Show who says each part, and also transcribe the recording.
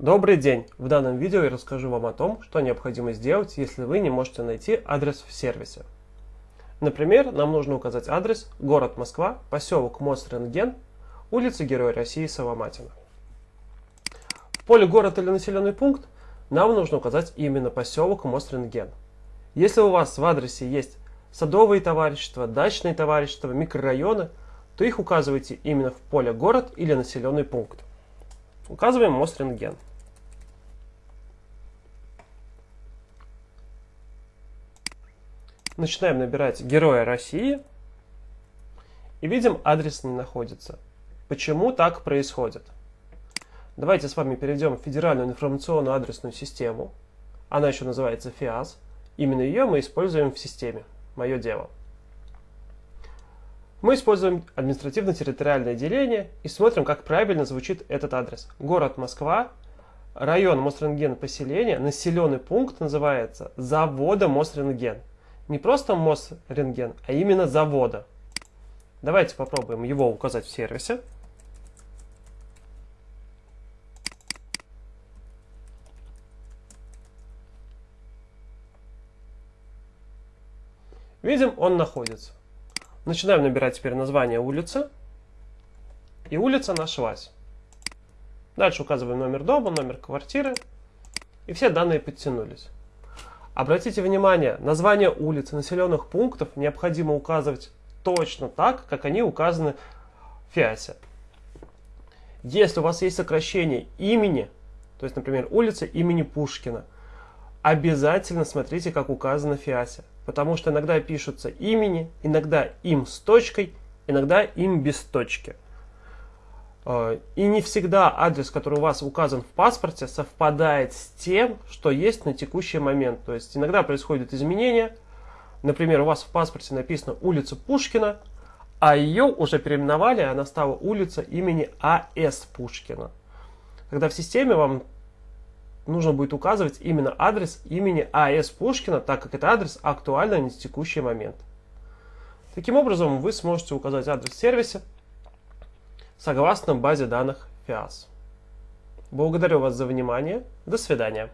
Speaker 1: Добрый день! В данном видео я расскажу вам о том, что необходимо сделать, если вы не можете найти адрес в сервисе. Например, нам нужно указать адрес город Москва, поселок Мост-Рентген, улица Героя России Соломатина. В поле город или населенный пункт нам нужно указать именно поселок Мост-Рентген. Если у вас в адресе есть садовые товарищества, дачные товарищества, микрорайоны, то их указывайте именно в поле город или населенный пункт. Указываем Мост-Рентген. Начинаем набирать Героя России и видим, адрес не находится. Почему так происходит? Давайте с вами перейдем в Федеральную информационную адресную систему. Она еще называется ФИАС. Именно ее мы используем в системе. Мое дело. Мы используем административно-территориальное деление и смотрим, как правильно звучит этот адрес. Город Москва, район Мосрентген поселение, населенный пункт называется завода Мосрентген. Не просто Мосрентген, а именно завода. Давайте попробуем его указать в сервисе. Видим, он находится. Начинаем набирать теперь название улицы. И улица нашлась. Дальше указываем номер дома, номер квартиры. И все данные подтянулись. Обратите внимание, название улиц, населенных пунктов необходимо указывать точно так, как они указаны в ФИАСе. Если у вас есть сокращение имени, то есть, например, улица имени Пушкина, обязательно смотрите, как указано в ФИАСе. Потому что иногда пишутся имени, иногда им с точкой, иногда им без точки. Э, и не всегда адрес, который у вас указан в паспорте, совпадает с тем, что есть на текущий момент. То есть иногда происходят изменения. Например, у вас в паспорте написано улица Пушкина, а ее уже переименовали, она стала улица имени А.С. Пушкина. Когда в системе вам нужно будет указывать именно адрес имени А.С. Пушкина, так как это адрес актуальный на текущий момент. Таким образом, вы сможете указать адрес сервиса, согласно базе данных FIAS. Благодарю вас за внимание. До свидания.